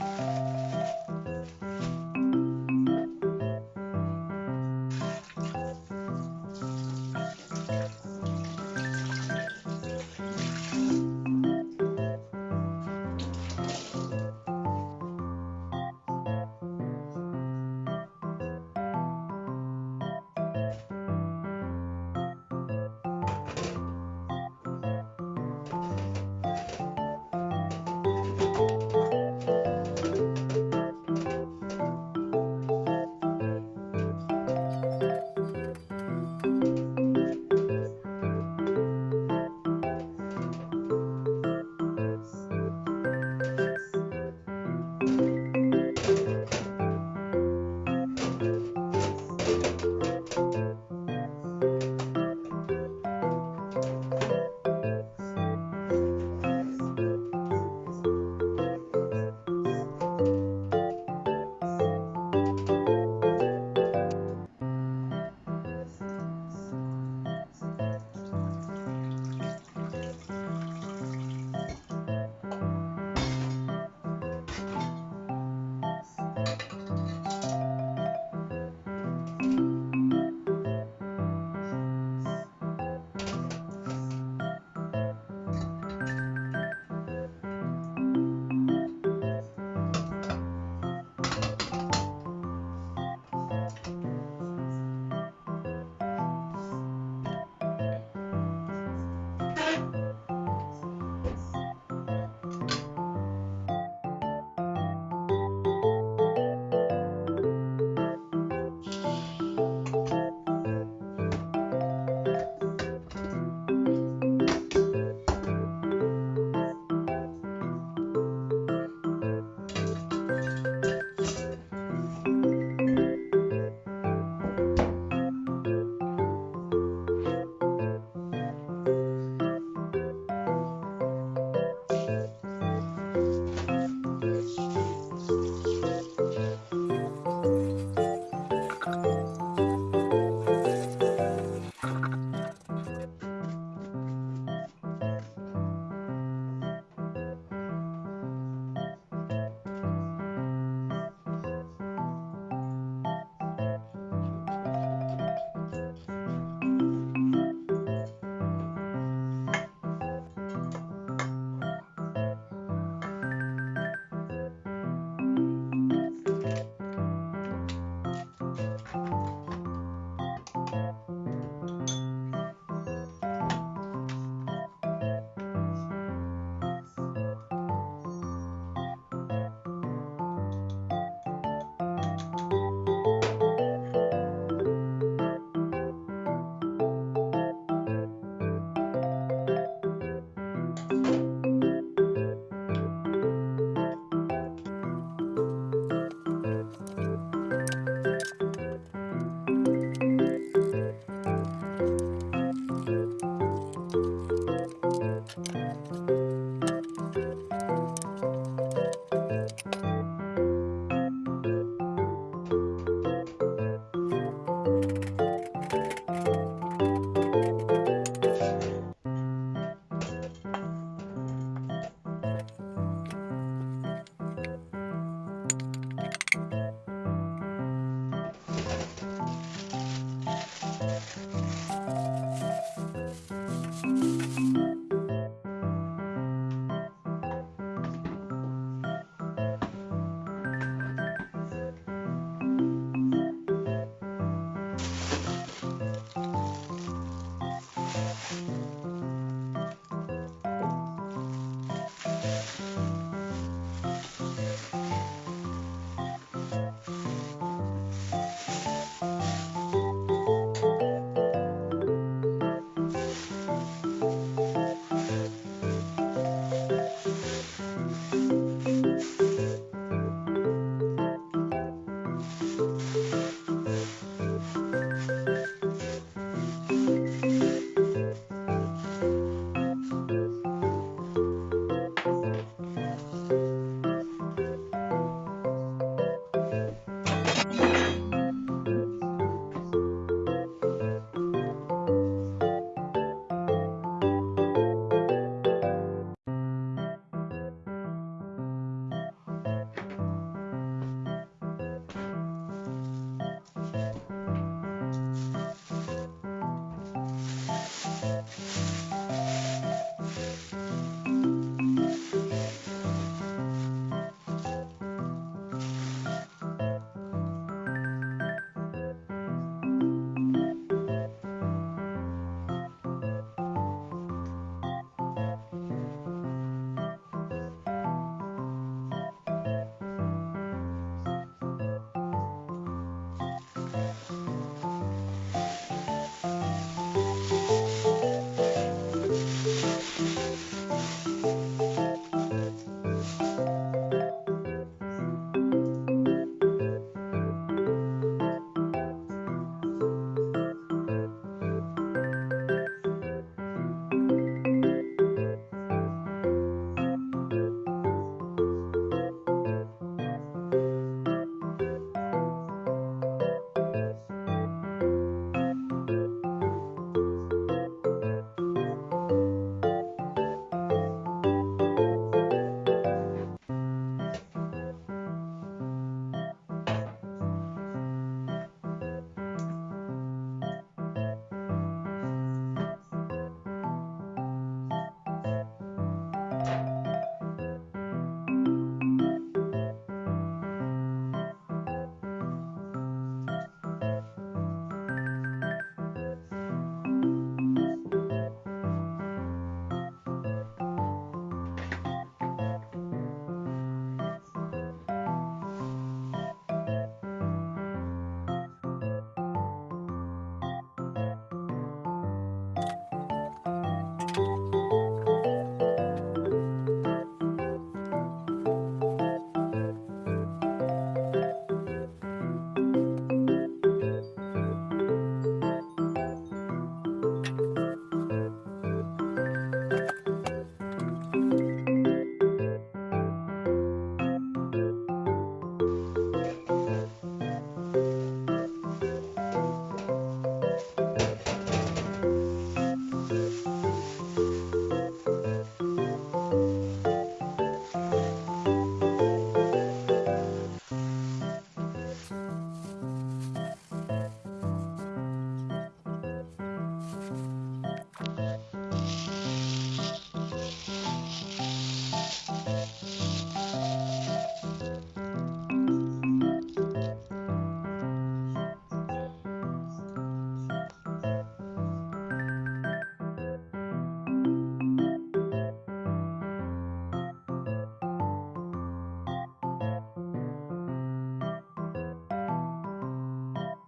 Bye.